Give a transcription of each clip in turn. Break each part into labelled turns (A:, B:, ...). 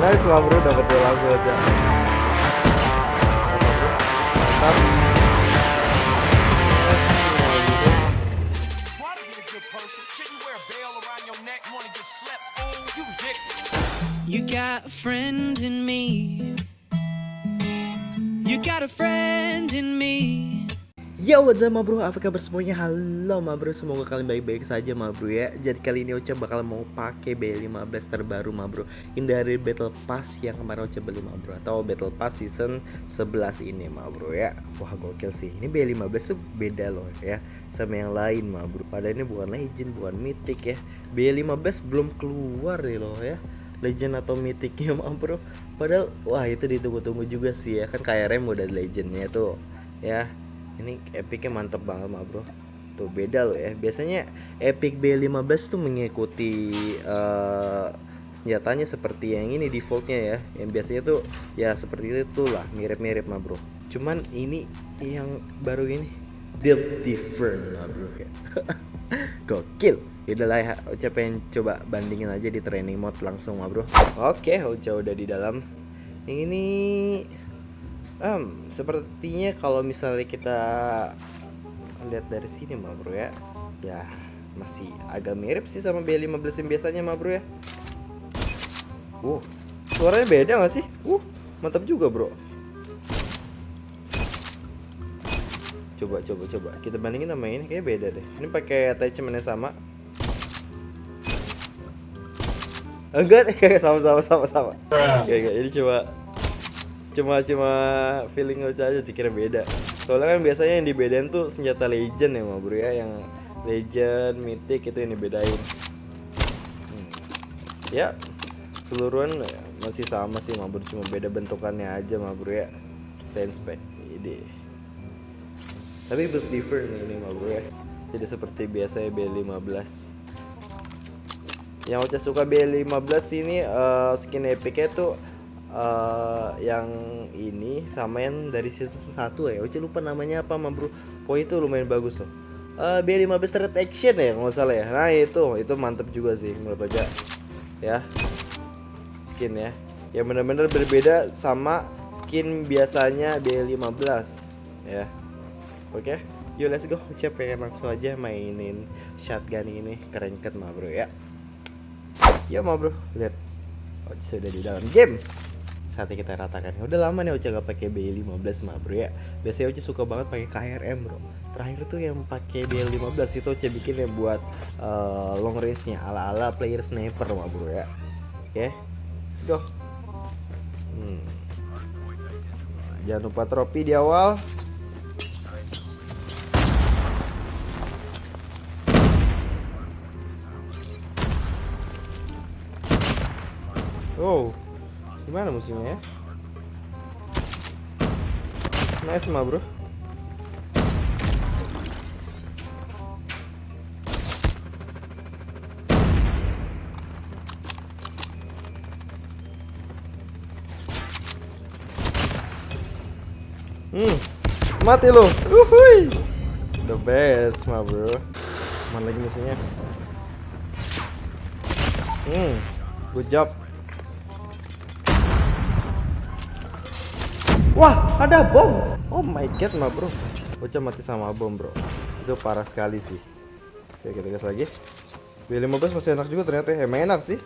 A: nice bro. Dapat dua lagu aja. Mantap
B: You
C: got friends in me.
A: Yo what's up ma bro, apa kabar semuanya? Halo ma bro, semoga kalian baik-baik saja ma bro ya. Jadi kali ini Ocha bakal mau pakai B15 terbaru ma bro. Ini dari Battle Pass yang kemarin Ocha beli ma bro. Atau Battle Pass season 11 ini ma bro ya. Wah gokil sih, ini B15 tuh beda loh ya Sama yang lain ma bro. Padahal ini bukan legend, bukan mythic ya. B15 belum keluar nih loh ya. Legend atau mythicnya ma bro. Padahal wah itu ditunggu-tunggu juga sih ya. Kan kayak Rem udah legendnya tuh ya ini epicnya mantep banget mah bro. Tuh beda loh ya. Biasanya epic B15 tuh mengikuti uh, senjatanya seperti yang ini defaultnya ya. Yang biasanya tuh ya seperti itu lah mirip-mirip mah bro. Cuman ini yang baru ini build different mah bro. Ya gokil. Yaudah lah ya, Ocha coba bandingin aja di training mode langsung mah bro. Oke, Ocha udah di dalam. Yang ini Um, sepertinya kalau misalnya kita lihat dari sini mah bro ya. Ya masih agak mirip sih sama B15 yang biasanya mah bro ya. Uh, suaranya beda gak sih? Uh, mantap juga bro. Coba coba coba. Kita bandingin sama ini kayak beda deh. Ini pakai attachment yang sama. Enggak kayak sama sama sama. Sama Kayak ini coba cuma cuma feeling aja aja dikira beda. Soalnya kan biasanya yang dibedain tuh senjata legend ya bro ya. Yang legend mythic itu yang dibedain. Hmm. ya seluruhan masih sama sih bro. Cuma beda bentukannya aja bro ya. Inspect. Ini tapi build different ini bro ya. Tidak seperti biasa B15 yang Ocha suka B15 ini uh, skin epicnya tuh uh, yang ini sama yang dari season 1 ya. Oce lupa namanya apa mah bro. Pokoknya itu lumayan bagus loh. Uh, B15 Threat Action ya kalau salah ya. Nah itu, itu mantep juga sih menurut Oce Ya. Skin ya. Yang benar-benar berbeda sama skin biasanya B15 Ya. Oke. Yuk let's go. Oce pengen langsung aja mainin shotgun ini? Keren ket mah bro ya. Ya mah bro Lihat. Sudah di dalam game saatnya kita ratakan. Ya udah lama nih Ocha gak pakai B15 mah bro ya. Biasanya Ocha suka banget pakai KRM bro. Terakhir tuh yang pakai B15 itu Ocha bikin yang buat uh, long range nya ala ala player sniper mah bro ya. Oke okay, let's go. Hmm. jangan lupa trofi di awal. Oh, Gimana musimnya ya? Nice mah bro Hmm, mati lo. The best, mah bro. Mana lagi musuhnya? Hmm, good job. Wah, ada bom. Oh my god, mah bro. Bocah mati sama bom, bro. Itu parah sekali sih. Oke, kita gas lagi. B15 masih enak juga ternyata. Emang enak sih.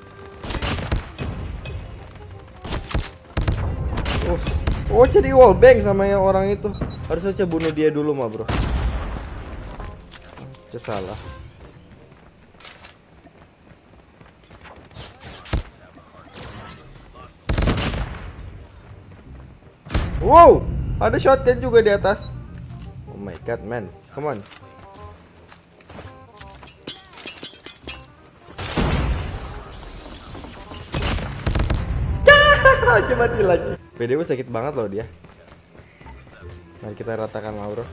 A: Oh, oh jadi wallbang sama yang orang itu. Harus aja bunuh dia dulu, mah bro. Harus salah. Wow, ada shotgun juga di atas. Oh my god, man. Come on. Coba mati lagi. PDW sakit banget loh dia. Mari kita ratakan Mauro.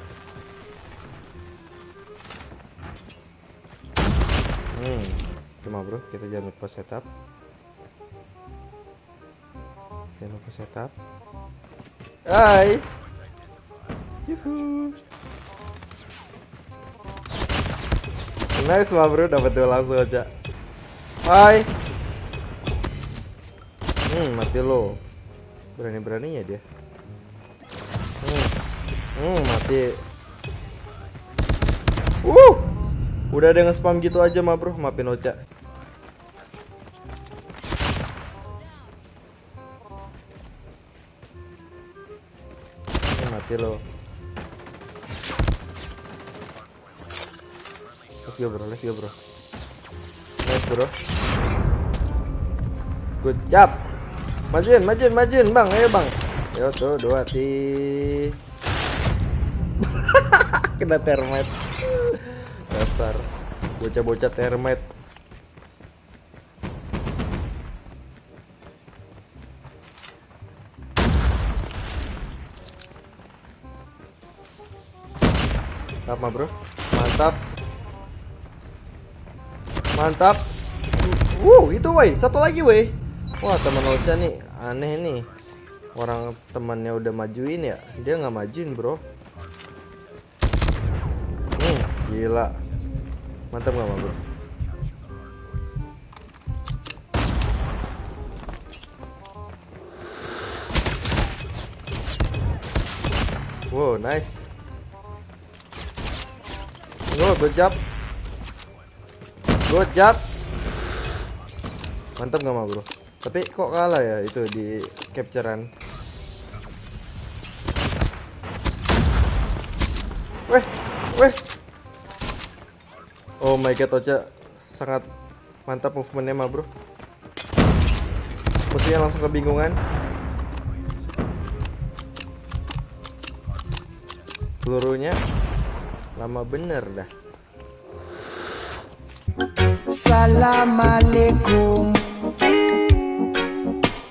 A: Hmm, cuma bro, kita jangan lupa setup. Jangan lupa setup. Hai. Yuhu. Nice mah bro, dapat dua langsung aja. Hai. Hmm, mati lo. Berani-beraninya dia. Hmm. Hmm, mati. Uh. Udah ada nge-spam gitu aja mah, Bro. Maafin Ocha. Mati lo. Let's go, Bro. Let's go, Bro. Nice, Bro. Good job. Majuin, majuin, majuin, Bang. Ayo, Bang. Yo tuh, dua ti. Kena termite. Dasar. Bocah-bocah termite. Mantap, mah, Bro. Mantap. Mantap. Wow, itu woi, satu lagi woi. Wah, teman Ocha nih aneh nih. Orang temannya udah majuin ya, dia nggak majuin, Bro. Hmm, gila. Mantap nggak, Bro? Wow, nice. Oh, good job. Good job. Mantap nggak mah bro? Tapi kok kalah ya itu di capturean? Weh, weh. Oh my god, Ocha sangat mantap movementnya mah bro. Musuhnya langsung kebingungan. Pelurunya lama bener dah.
C: Assalamualaikum.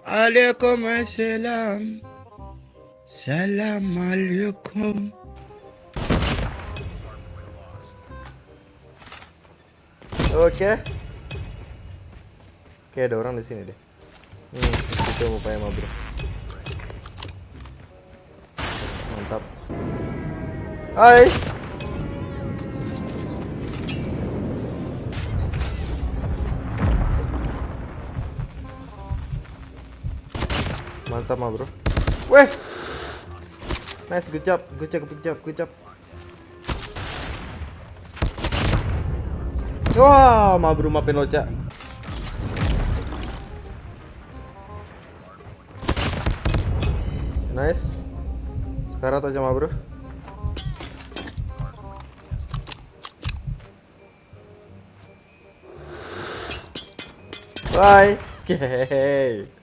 D: Waalaikumsalam. Assalamualaikum. Oke. Okay.
A: Oke okay, ada orang di sini deh. Hmm itu mau pakai mobil. Mantap. Hai. Mantap mah, Bro. Weh. Nice, good job, good job, good job, good job. Wah, mah bro maafin Ocha. Nice. Sekarang aja mah bro. Bye. Oke.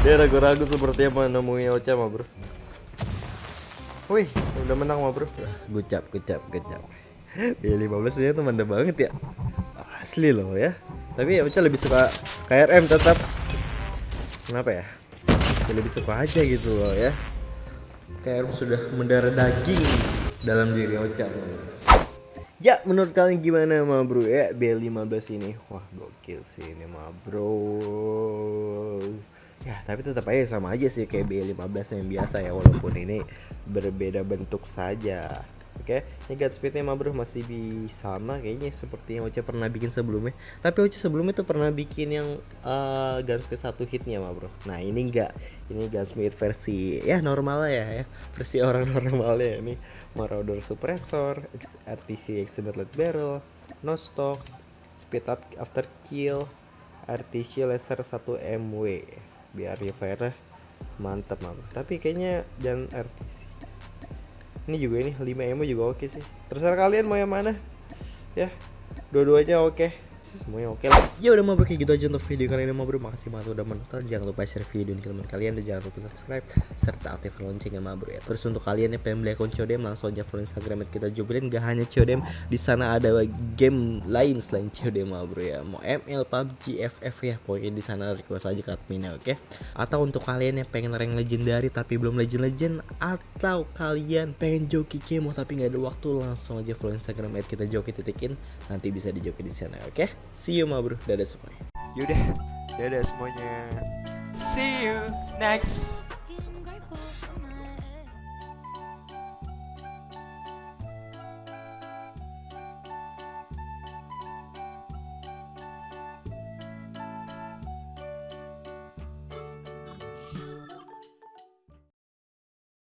A: Dia ragu-ragu sepertinya menemui Ocha mah bro. Wih, udah menang mah bro. Gucap, gucap, gucap. B15 nya tuh mantap banget ya. Asli loh ya. Tapi ya Ocha lebih suka KRM tetap. Kenapa ya? Ya Lebih suka aja gitu loh ya. KRM sudah mendarah daging Dalam diri Ocha Ya menurut kalian gimana ma bro? Ya B15 ini. Wah gokil sih ini ma bro. Ya tapi tetap aja sama aja sih kayak B15 yang biasa ya Walaupun ini berbeda bentuk saja Oke, ini Godspeednya mah bro masih di sama kayaknya seperti yang Ocha pernah bikin sebelumnya. Tapi Ocha sebelumnya tuh pernah bikin yang uh, Gunspeed satu hitnya mah bro. Nah ini enggak, ini Gunspeed versi ya normal lah ya, ya. versi orang normal ya ini Marauder Suppressor, RTC Extended Barrel, No Stock, Speed Up After Kill, RTC Laser 1 MW, biar fire mantap bro. Tapi kayaknya jangan RTC ini juga ini 5 emo juga oke sih. Terserah kalian mau yang mana. Ya dua-duanya oke semuanya oke lah. Ya udah mau kayak gitu aja untuk video kali ini mau bro. Makasih banget udah menonton. Jangan lupa share video ini ke teman kalian dan jangan lupa subscribe serta aktifkan loncengnya ma bro ya. Terus untuk kalian yang pengen beli akun CODM langsung aja follow instagram kita jubelin gak hanya CODM di sana ada game lain selain CODM ma bro ya. Mau ML PUBG FF ya. Pokoknya di sana request aja ke adminnya oke? Atau untuk kalian yang pengen rank legendary tapi belum legend legend atau kalian pengen joki kemo tapi nggak ada waktu langsung aja follow instagram kita joki titikin nanti bisa dijoki di sana oke See you ma bro, dadah semuanya.
E: Yaudah, dadah semuanya. See you next